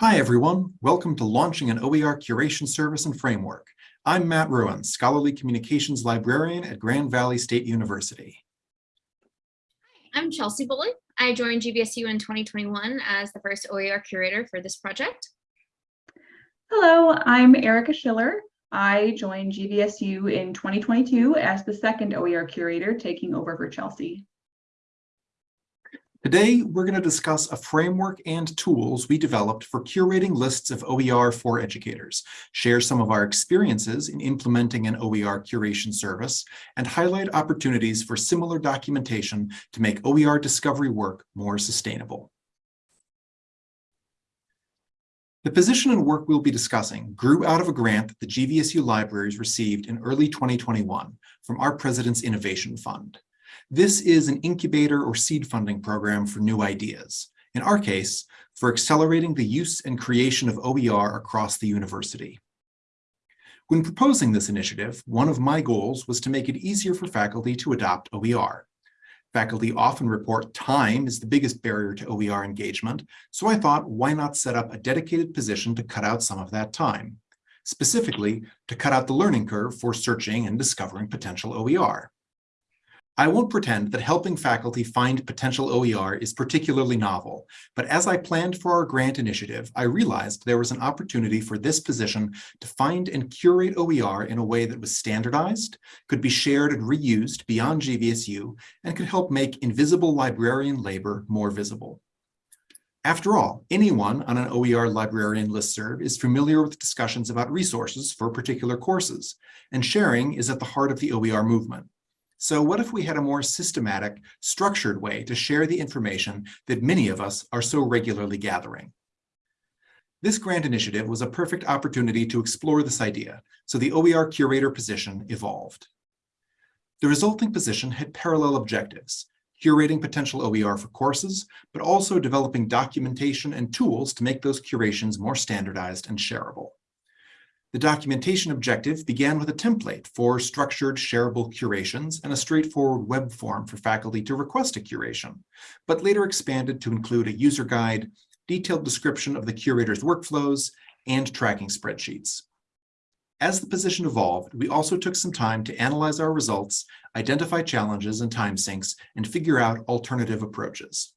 Hi, everyone. Welcome to launching an OER curation service and framework. I'm Matt Ruen, Scholarly Communications Librarian at Grand Valley State University. I'm Chelsea Bully. I joined GVSU in 2021 as the first OER curator for this project. Hello, I'm Erica Schiller. I joined GVSU in 2022 as the second OER curator, taking over for Chelsea. Today, we're going to discuss a framework and tools we developed for curating lists of OER for educators, share some of our experiences in implementing an OER curation service, and highlight opportunities for similar documentation to make OER discovery work more sustainable. The position and work we'll be discussing grew out of a grant that the GVSU libraries received in early 2021 from our President's Innovation Fund. This is an incubator or seed funding program for new ideas. In our case, for accelerating the use and creation of OER across the university. When proposing this initiative, one of my goals was to make it easier for faculty to adopt OER. Faculty often report time is the biggest barrier to OER engagement, so I thought why not set up a dedicated position to cut out some of that time, specifically to cut out the learning curve for searching and discovering potential OER. I won't pretend that helping faculty find potential OER is particularly novel, but as I planned for our grant initiative, I realized there was an opportunity for this position to find and curate OER in a way that was standardized, could be shared and reused beyond GVSU, and could help make invisible librarian labor more visible. After all, anyone on an OER librarian listserv is familiar with discussions about resources for particular courses, and sharing is at the heart of the OER movement. So what if we had a more systematic, structured way to share the information that many of us are so regularly gathering? This grant initiative was a perfect opportunity to explore this idea, so the OER curator position evolved. The resulting position had parallel objectives, curating potential OER for courses, but also developing documentation and tools to make those curations more standardized and shareable. The documentation objective began with a template for structured shareable curations and a straightforward web form for faculty to request a curation, but later expanded to include a user guide, detailed description of the curator's workflows, and tracking spreadsheets. As the position evolved, we also took some time to analyze our results, identify challenges and time sinks, and figure out alternative approaches.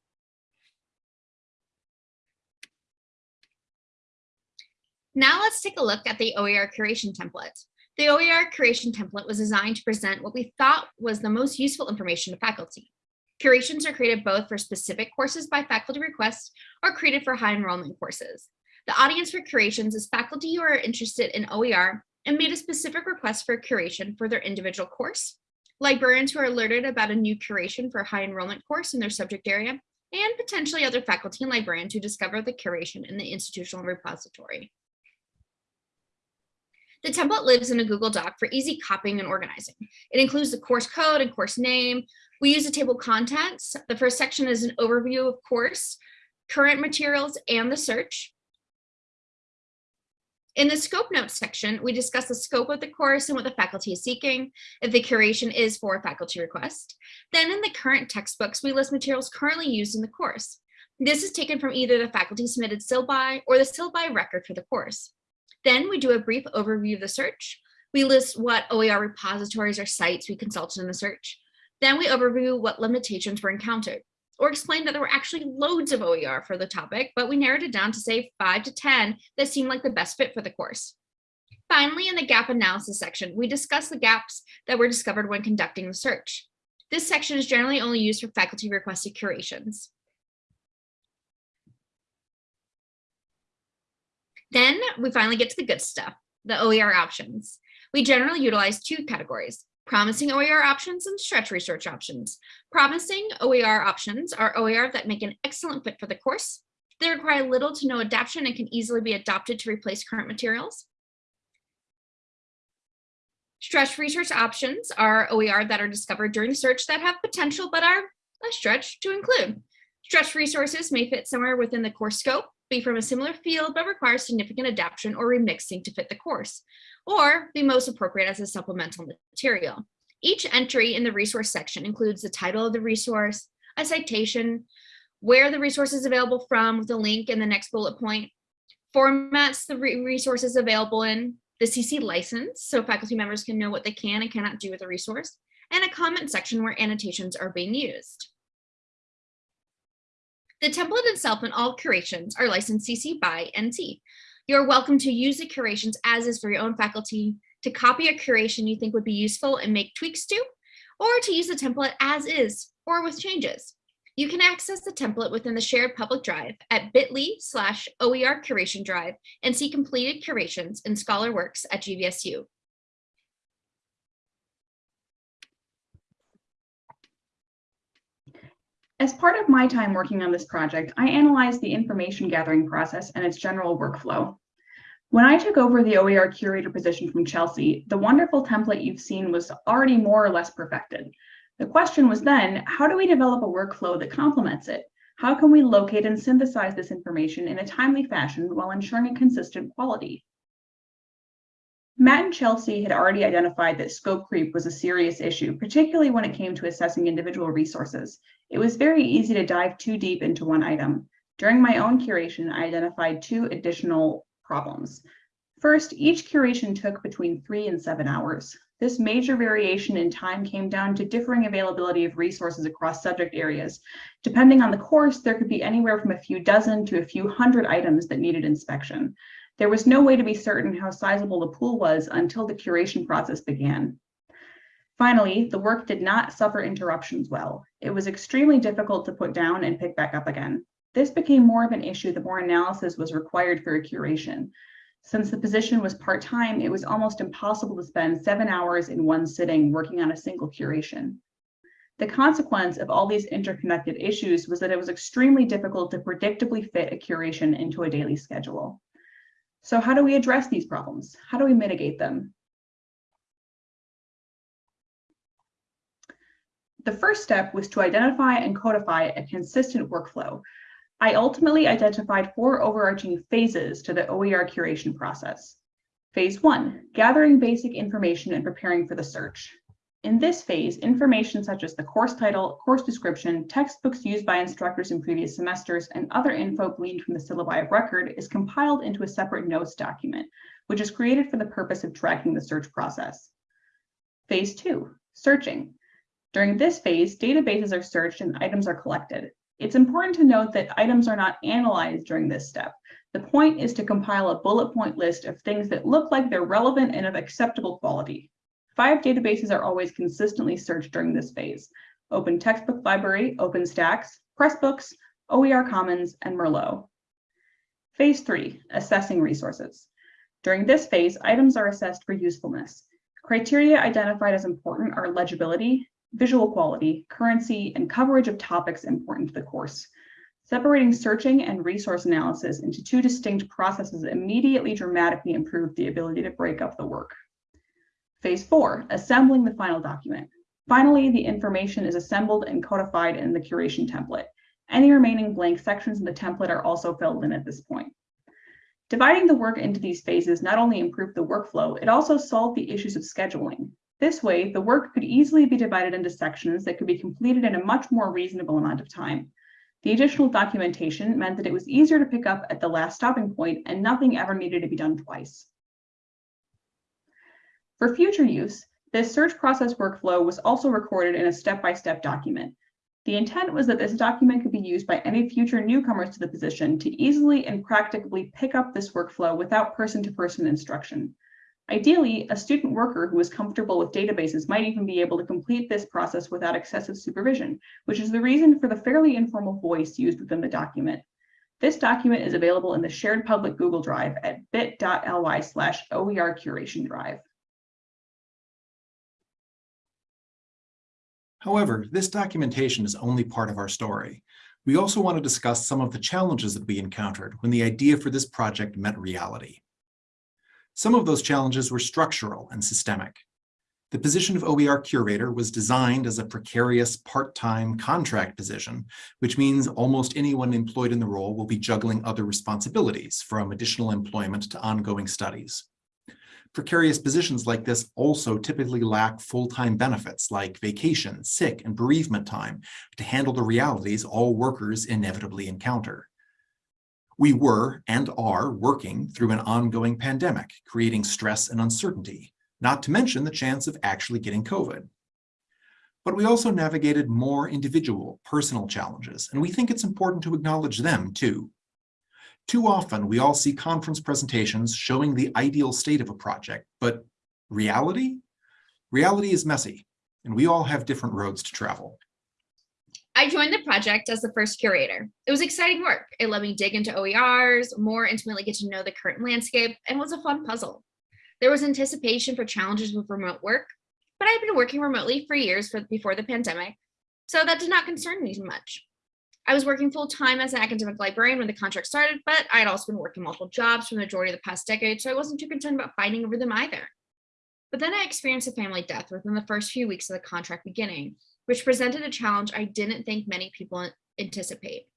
Now let's take a look at the OER curation template. The OER curation template was designed to present what we thought was the most useful information to faculty. Curations are created both for specific courses by faculty request or created for high enrollment courses. The audience for curations is faculty who are interested in OER and made a specific request for curation for their individual course, librarians who are alerted about a new curation for a high enrollment course in their subject area, and potentially other faculty and librarians who discover the curation in the institutional repository. The template lives in a Google Doc for easy copying and organizing. It includes the course code and course name. We use a table of contents. The first section is an overview of course, current materials, and the search. In the scope notes section, we discuss the scope of the course and what the faculty is seeking, if the curation is for a faculty request. Then in the current textbooks, we list materials currently used in the course. This is taken from either the faculty submitted syllabi or the syllabi record for the course. Then we do a brief overview of the search. We list what OER repositories or sites we consulted in the search. Then we overview what limitations were encountered or explain that there were actually loads of OER for the topic, but we narrowed it down to say five to 10 that seemed like the best fit for the course. Finally, in the gap analysis section, we discuss the gaps that were discovered when conducting the search. This section is generally only used for faculty requested curations. Then we finally get to the good stuff, the OER options. We generally utilize two categories, promising OER options and stretch research options. Promising OER options are OER that make an excellent fit for the course. They require little to no adaptation and can easily be adopted to replace current materials. Stretch research options are OER that are discovered during search that have potential but are a stretch to include. Stretch resources may fit somewhere within the course scope, be from a similar field but require significant adaptation or remixing to fit the course, or be most appropriate as a supplemental material. Each entry in the resource section includes the title of the resource, a citation, where the resource is available from with a link in the next bullet point, formats the re- resources available in, the CC license, so faculty members can know what they can and cannot do with the resource, and a comment section where annotations are being used. The template itself and all curations are licensed CC by NC. You're welcome to use the curations as is for your own faculty, to copy a curation you think would be useful and make tweaks to, or to use the template as is or with changes. You can access the template within the shared public drive at bit.ly slash OER curation drive and see completed curations in Scholar Works at GVSU. As part of my time working on this project, I analyzed the information gathering process and its general workflow. When I took over the OER curator position from Chelsea, the wonderful template you've seen was already more or less perfected. The question was then, how do we develop a workflow that complements it? How can we locate and synthesize this information in a timely fashion while ensuring a consistent quality? Matt and Chelsea had already identified that scope creep was a serious issue, particularly when it came to assessing individual resources. It was very easy to dive too deep into one item. During my own curation, I identified two additional problems. First, each curation took between three and seven hours. This major variation in time came down to differing availability of resources across subject areas. Depending on the course, there could be anywhere from a few dozen to a few hundred items that needed inspection. There was no way to be certain how sizable the pool was until the curation process began. Finally, the work did not suffer interruptions well. It was extremely difficult to put down and pick back up again. This became more of an issue the more analysis was required for a curation. Since the position was part-time, it was almost impossible to spend seven hours in one sitting working on a single curation. The consequence of all these interconnected issues was that it was extremely difficult to predictably fit a curation into a daily schedule. So how do we address these problems? How do we mitigate them? The first step was to identify and codify a consistent workflow. I ultimately identified four overarching phases to the OER curation process. Phase one, gathering basic information and preparing for the search. In this phase, information such as the course title, course description, textbooks used by instructors in previous semesters, and other info gleaned from the syllabi of record is compiled into a separate notes document, which is created for the purpose of tracking the search process. Phase two, searching. During this phase, databases are searched and items are collected. It's important to note that items are not analyzed during this step. The point is to compile a bullet point list of things that look like they're relevant and of acceptable quality. Five databases are always consistently searched during this phase. Open Textbook Library, OpenStax, Pressbooks, OER Commons, and Merlot. Phase three, assessing resources. During this phase, items are assessed for usefulness. Criteria identified as important are legibility, visual quality, currency, and coverage of topics important to the course. Separating searching and resource analysis into two distinct processes immediately dramatically improved the ability to break up the work. Phase four, assembling the final document. Finally, the information is assembled and codified in the curation template. Any remaining blank sections in the template are also filled in at this point. Dividing the work into these phases not only improved the workflow, it also solved the issues of scheduling. This way, the work could easily be divided into sections that could be completed in a much more reasonable amount of time. The additional documentation meant that it was easier to pick up at the last stopping point and nothing ever needed to be done twice. For future use, this search process workflow was also recorded in a step-by-step -step document. The intent was that this document could be used by any future newcomers to the position to easily and practically pick up this workflow without person-to-person -person instruction. Ideally, a student worker who is comfortable with databases might even be able to complete this process without excessive supervision, which is the reason for the fairly informal voice used within the document. This document is available in the shared public Google Drive at bit.ly slash OER curation drive. However, this documentation is only part of our story. We also want to discuss some of the challenges that we encountered when the idea for this project met reality. Some of those challenges were structural and systemic. The position of OER curator was designed as a precarious part-time contract position, which means almost anyone employed in the role will be juggling other responsibilities from additional employment to ongoing studies. Precarious positions like this also typically lack full-time benefits like vacation, sick, and bereavement time to handle the realities all workers inevitably encounter. We were and are working through an ongoing pandemic, creating stress and uncertainty, not to mention the chance of actually getting COVID. But we also navigated more individual, personal challenges, and we think it's important to acknowledge them too. Too often, we all see conference presentations showing the ideal state of a project, but reality? Reality is messy, and we all have different roads to travel. I joined the project as the first curator. It was exciting work. It let me dig into OERs, more intimately get to know the current landscape, and was a fun puzzle. There was anticipation for challenges with remote work, but I'd been working remotely for years for, before the pandemic, so that did not concern me much. I was working full time as an academic librarian when the contract started, but I had also been working multiple jobs for the majority of the past decade, so I wasn't too concerned about fighting over them either. But then I experienced a family death within the first few weeks of the contract beginning, which presented a challenge I didn't think many people anticipate.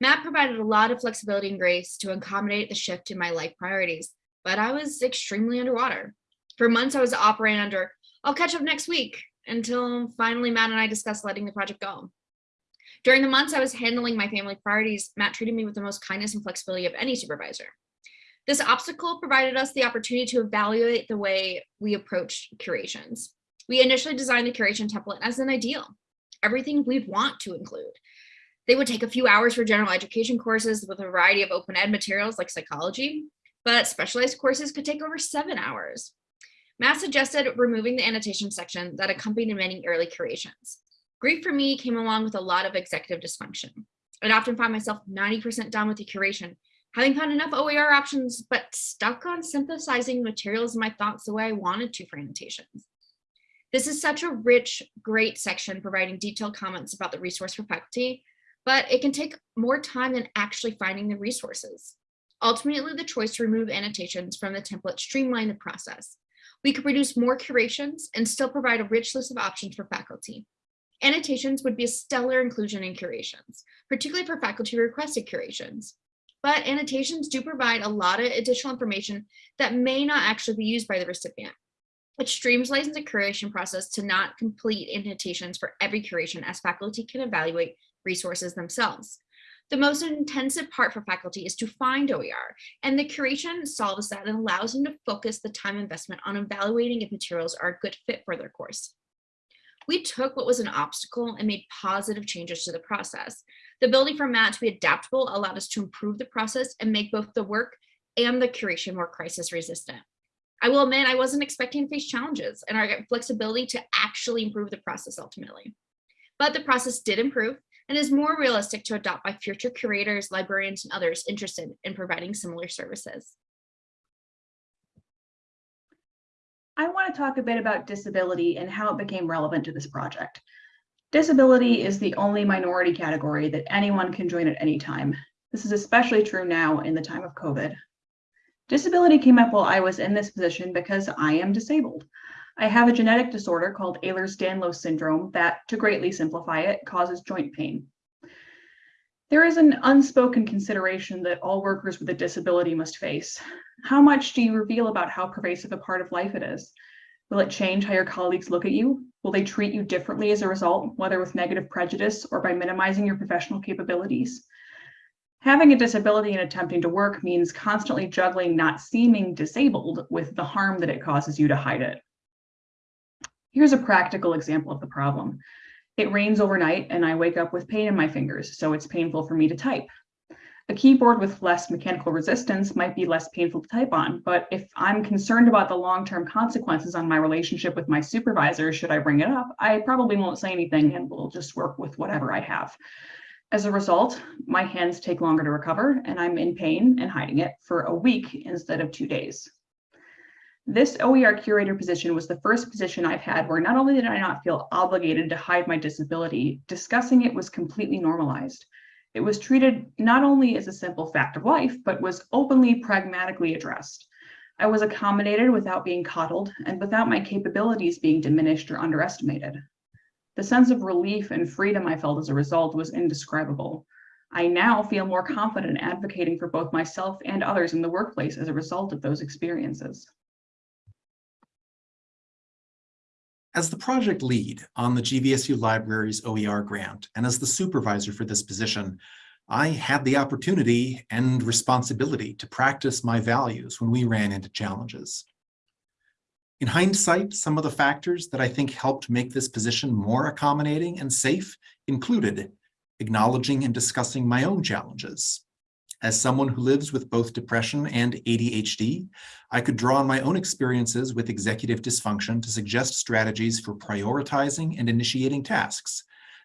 Matt provided a lot of flexibility and grace to accommodate the shift in my life priorities, but I was extremely underwater. For months, I was operating under, I'll catch up next week, until finally Matt and I discussed letting the project go. During the months I was handling my family priorities, Matt treated me with the most kindness and flexibility of any supervisor. This obstacle provided us the opportunity to evaluate the way we approach curations. We initially designed the curation template as an ideal, everything we'd want to include. They would take a few hours for general education courses with a variety of open ed materials like psychology, but specialized courses could take over seven hours. Matt suggested removing the annotation section that accompanied many early curations. Grief for me came along with a lot of executive dysfunction. I'd often find myself 90% done with the curation, having found enough OER options, but stuck on synthesizing materials in my thoughts the way I wanted to for annotations. This is such a rich, great section providing detailed comments about the resource for faculty, but it can take more time than actually finding the resources. Ultimately, the choice to remove annotations from the template streamlined the process. We could produce more curations and still provide a rich list of options for faculty. Annotations would be a stellar inclusion in curations, particularly for faculty requested curations. But annotations do provide a lot of additional information that may not actually be used by the recipient. It streamlines the curation process to not complete annotations for every curation as faculty can evaluate resources themselves. The most intensive part for faculty is to find OER, and the curation solves that and allows them to focus the time investment on evaluating if materials are a good fit for their course. We took what was an obstacle and made positive changes to the process. The ability for Matt to be adaptable allowed us to improve the process and make both the work and the curation more crisis resistant. I will admit I wasn't expecting to face challenges and our flexibility to actually improve the process ultimately. But the process did improve and is more realistic to adopt by future curators, librarians, and others interested in providing similar services. I want to talk a bit about disability and how it became relevant to this project. Disability is the only minority category that anyone can join at any time. This is especially true now in the time of COVID. Disability came up while I was in this position because I am disabled. I have a genetic disorder called Ehlers-Danlos syndrome that, to greatly simplify it, causes joint pain. There is an unspoken consideration that all workers with a disability must face. How much do you reveal about how pervasive a part of life it is? Will it change how your colleagues look at you? Will they treat you differently as a result, whether with negative prejudice or by minimizing your professional capabilities? Having a disability and attempting to work means constantly juggling not seeming disabled with the harm that it causes you to hide it. Here's a practical example of the problem. It rains overnight and I wake up with pain in my fingers, so it's painful for me to type. A keyboard with less mechanical resistance might be less painful to type on, but if I'm concerned about the long-term consequences on my relationship with my supervisor, should I bring it up, I probably won't say anything and we'll just work with whatever I have. As a result, my hands take longer to recover and I'm in pain and hiding it for a week instead of two days. This OER curator position was the first position I've had where not only did I not feel obligated to hide my disability, discussing it was completely normalized. It was treated not only as a simple fact of life, but was openly pragmatically addressed. I was accommodated without being coddled and without my capabilities being diminished or underestimated. The sense of relief and freedom I felt as a result was indescribable. I now feel more confident advocating for both myself and others in the workplace as a result of those experiences. As the project lead on the GVSU Libraries OER grant and as the supervisor for this position, I had the opportunity and responsibility to practice my values when we ran into challenges. In hindsight, some of the factors that I think helped make this position more accommodating and safe included acknowledging and discussing my own challenges. As someone who lives with both depression and ADHD, I could draw on my own experiences with executive dysfunction to suggest strategies for prioritizing and initiating tasks,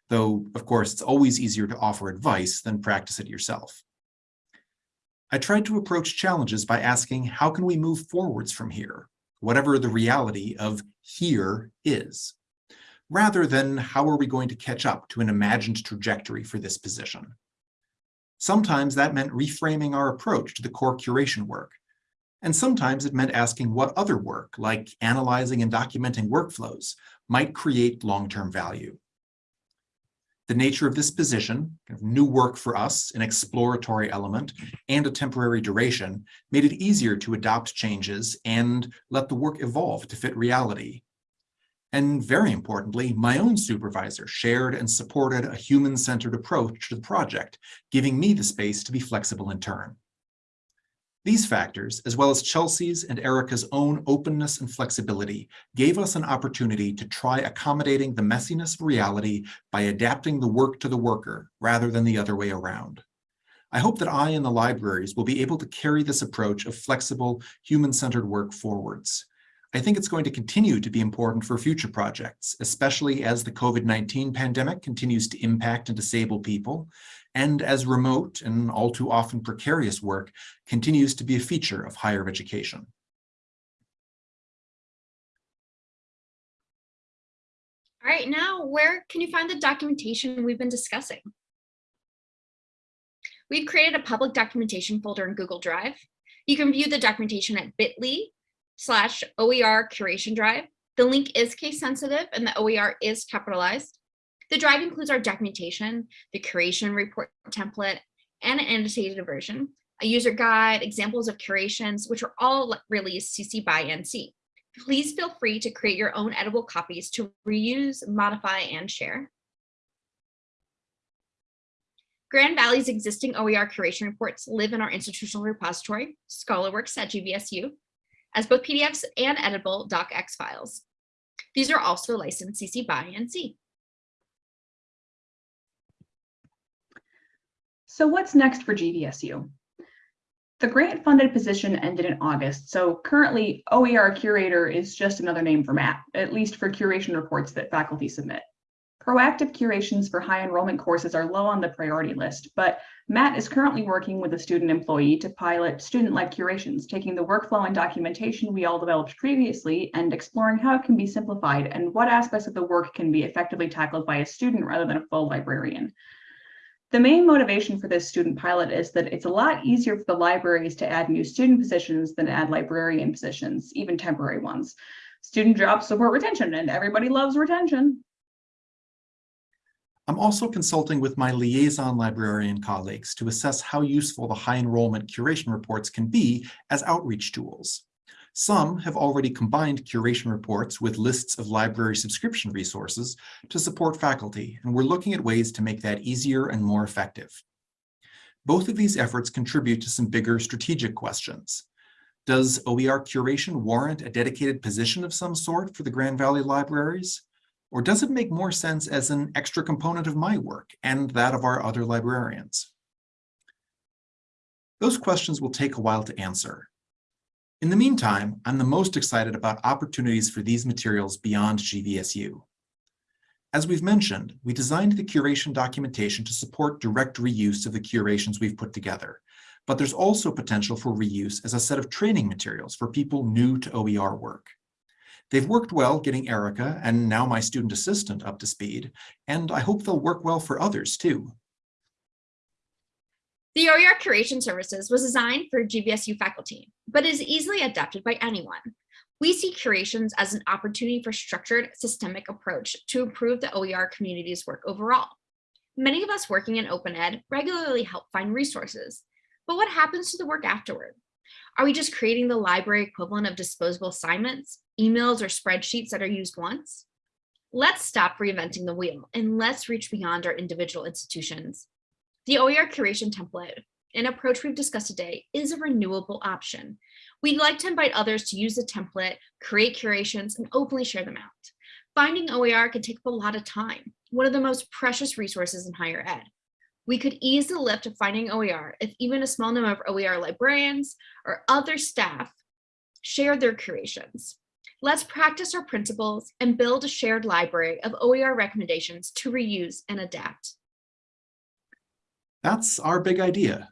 though, of course, it's always easier to offer advice than practice it yourself. I tried to approach challenges by asking, how can we move forwards from here, whatever the reality of here is, rather than how are we going to catch up to an imagined trajectory for this position. Sometimes that meant reframing our approach to the core curation work, and sometimes it meant asking what other work, like analyzing and documenting workflows, might create long-term value. The nature of this position, kind of new work for us, an exploratory element, and a temporary duration, made it easier to adopt changes and let the work evolve to fit reality. And very importantly, my own supervisor shared and supported a human-centered approach to the project, giving me the space to be flexible in turn. These factors, as well as Chelsea's and Erica's own openness and flexibility, gave us an opportunity to try accommodating the messiness of reality by adapting the work to the worker rather than the other way around. I hope that I and the libraries will be able to carry this approach of flexible, human-centered work forwards. I think it's going to continue to be important for future projects, especially as the COVID-19 pandemic continues to impact and disable people, and as remote and all too often precarious work continues to be a feature of higher education. All right, now where can you find the documentation we've been discussing? We've created a public documentation folder in Google Drive. You can view the documentation at bit.ly slash OER curation drive. The link is case sensitive and the OER is capitalized. The drive includes our documentation, the curation report template, and an annotated version, a user guide, examples of curations, which are all released CC by NC. Please feel free to create your own editable copies to reuse, modify, and share. Grand Valley's existing OER curation reports live in our institutional repository, ScholarWorks at GVSU, as both PDFs and editable docx files. These are also licensed CC by NC. So what's next for GVSU? The grant-funded position ended in August, so currently OER curator is just another name for Matt, at least for curation reports that faculty submit. Proactive curations for high enrollment courses are low on the priority list, but Matt is currently working with a student employee to pilot student-led curations, taking the workflow and documentation we all developed previously and exploring how it can be simplified and what aspects of the work can be effectively tackled by a student rather than a full librarian. The main motivation for this student pilot is that it's a lot easier for the libraries to add new student positions than add librarian positions, even temporary ones. Student jobs support retention and everybody loves retention. I'm also consulting with my liaison librarian colleagues to assess how useful the high enrollment curation reports can be as outreach tools. Some have already combined curation reports with lists of library subscription resources to support faculty, and we're looking at ways to make that easier and more effective. Both of these efforts contribute to some bigger strategic questions. Does OER curation warrant a dedicated position of some sort for the Grand Valley Libraries? Or does it make more sense as an extra component of my work and that of our other librarians? Those questions will take a while to answer, in the meantime, I'm the most excited about opportunities for these materials beyond GVSU. As we've mentioned, we designed the curation documentation to support direct reuse of the curations we've put together, but there's also potential for reuse as a set of training materials for people new to OER work. They've worked well getting Erica and now my student assistant up to speed, and I hope they'll work well for others too. The OER curation services was designed for GVSU faculty, but is easily adapted by anyone. We see curations as an opportunity for structured systemic approach to improve the OER community's work overall. Many of us working in open ed regularly help find resources, but what happens to the work afterward? Are we just creating the library equivalent of disposable assignments, emails, or spreadsheets that are used once? Let's stop reinventing the wheel and let's reach beyond our individual institutions. The OER curation template, an approach we've discussed today, is a renewable option. We'd like to invite others to use the template, create curations, and openly share them out. Finding OER can take up a lot of time, one of the most precious resources in higher ed. We could ease the lift of finding OER if even a small number of OER librarians or other staff shared their curations. Let's practice our principles and build a shared library of OER recommendations to reuse and adapt. That's our big idea.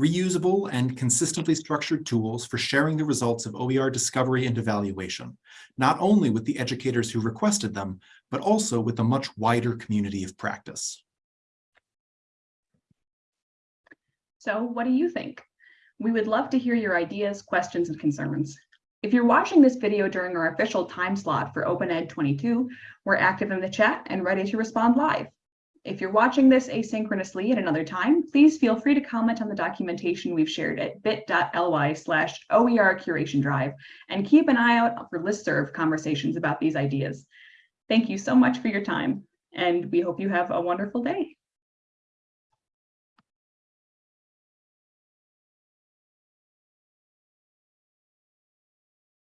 Reusable and consistently structured tools for sharing the results of OER discovery and evaluation, not only with the educators who requested them, but also with a much wider community of practice. So what do you think? We would love to hear your ideas, questions, and concerns. If you're watching this video during our official time slot for Open Ed 22, we're active in the chat and ready to respond live. If you're watching this asynchronously at another time, please feel free to comment on the documentation we've shared at bit.ly slash OER curation drive and keep an eye out for listserv conversations about these ideas. Thank you so much for your time, and we hope you have a wonderful day.